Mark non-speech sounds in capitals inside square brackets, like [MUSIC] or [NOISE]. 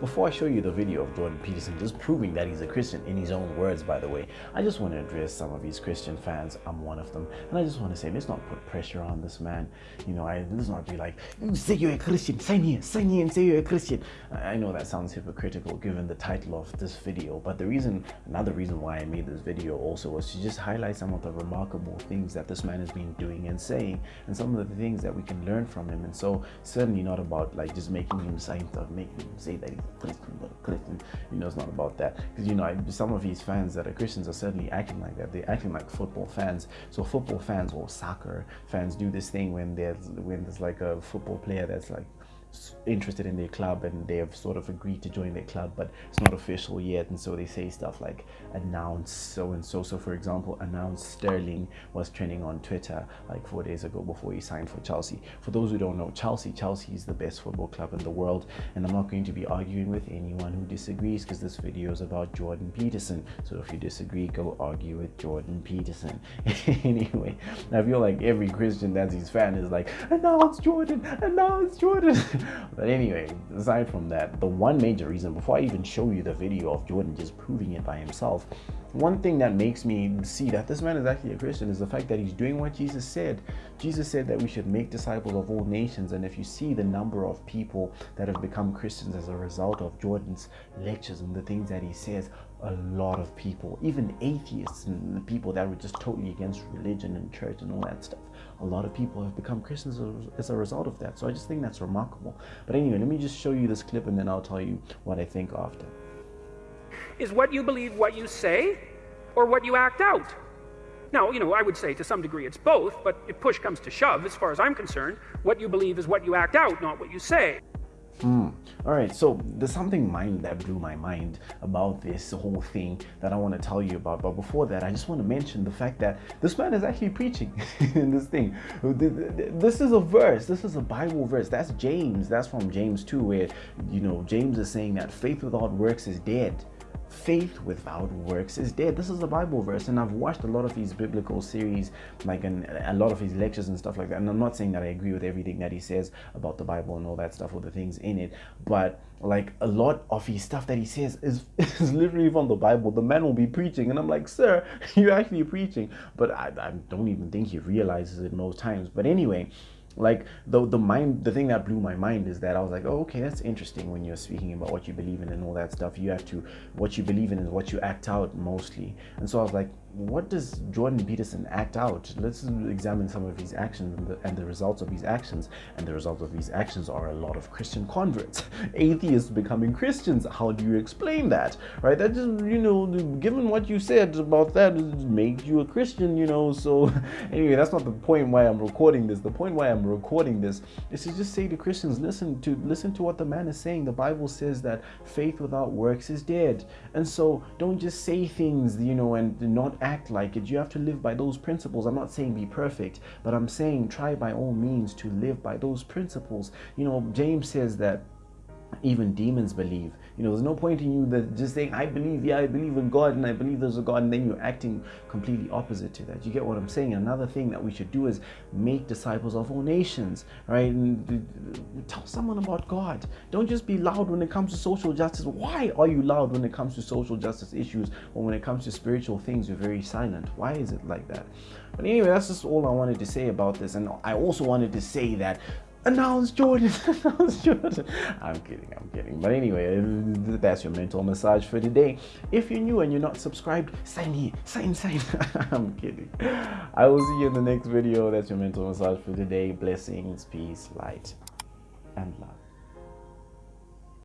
before I show you the video of Jordan Peterson just proving that he's a Christian in his own words, by the way, I just want to address some of these Christian fans. I'm one of them. And I just want to say, let's not put pressure on this man. You know, I, let's not be like, mm, say you're a Christian, sign here, sign here and say you're a Christian. I know that sounds hypocritical given the title of this video, but the reason, another reason why I made this video also was to just highlight some of the remarkable things that this man has been doing and saying, and some of the things that we can learn from him. And so, certainly not about like just making him sign uh, stuff, making him say that he's Christian, but Christian, you know, it's not about that. Because, you know, I, some of his fans that are Christians are certainly acting like that. They're acting like football fans. So, football fans or soccer fans do this thing when there's when there's like a football player that's like interested in their club and they have sort of agreed to join their club but it's not official yet. And so they say stuff like announce so and so. So for example announce sterling was trending on twitter like four days ago before he signed for chelsea. For those who don't know chelsea chelsea is the best football club in the world. And i'm not going to be arguing with anyone who disagrees because this video is about jordan peterson. So if you disagree go argue with jordan peterson. [LAUGHS] Anyway i feel like every christian that's his fan is like announce jordan announce jordan [LAUGHS] [LAUGHS] but anyway, aside from that, the one major reason, before I even show you the video of Jordan just proving it by himself, one thing that makes me see that this man is actually a Christian is the fact that he's doing what Jesus said. Jesus said that we should make disciples of all nations. And if you see the number of people that have become Christians as a result of Jordan's lectures and the things that he says, a lot of people, even atheists and people that were just totally against religion and church and all that stuff, a lot of people have become Christians as a result of that. So I just think that's remarkable. But anyway, let me just show you this clip and then I'll tell you what I think after. Is what you believe what you say or what you act out? Now, you know, I would say to some degree it's both, but if push comes to shove, as far as I'm concerned, what you believe is what you act out, not what you say. Mm. All right, so there's something mind that blew my mind about this whole thing that I want to tell you about. But before that, I just want to mention the fact that this man is actually preaching [LAUGHS] in this thing. This is a verse. This is a Bible verse. That's James. That's from James 2, where you know James is saying that faith without works is dead faith without works is dead. This is a Bible verse, and I've watched a lot of his biblical series, like and a lot of his lectures and stuff like that. And I'm not saying that I agree with everything that he says about the Bible and all that stuff or the things in it, but like a lot of his stuff that he says is, [LAUGHS] is literally from the Bible. The man will be preaching, and I'm like, sir, [LAUGHS] you're actually preaching, but I, I don't even think he realizes it most times. But anyway like the the mind the thing that blew my mind is that i was like oh okay that's interesting when you're speaking about what you believe in and all that stuff. You have to what you believe in is what you act out mostly. And so i was like what does Jordan Peterson act out? Let's examine some of his actions and the, and the, results of his actions. And the results of his actions are a lot of Christian converts, [LAUGHS] atheists becoming Christians. How do you explain that? Right? That just, you know, given what you said about that, makes you a Christian, you know. So, [LAUGHS] anyway, that's not the point why I'm recording this. The point why I'm recording this is to just say to Christians, listen to listen to what the man is saying. The Bible says that faith without works is dead. And so don't just say things, you know, and not act like it. You have to live by those principles. I'm not saying be perfect, but I'm saying try by all means to live by those principles. You know, James says that even demons believe. You know, there's no point in you that just saying, I believe, yeah, I believe in God and I believe there's a God, and then you're acting completely opposite to that. You get what I'm saying? Another thing that we should do is make disciples of all nations, right? And tell someone about God. Don't just be loud when it comes to social justice. Why are you loud when it comes to social justice issues or when it comes to spiritual things, you're very silent? Why is it like that? But anyway, that's just all I wanted to say about this. And I also wanted to say that announce Jordan, [LAUGHS] announce Jordan. I'm kidding, I'm kidding. But anyway, uh, that's your mental massage for today. If you're new and you're not subscribed, sign here, sign, sign. [LAUGHS] I'm kidding. I will see you in the next video. That's your mental massage for today. Blessings, peace, light, and love.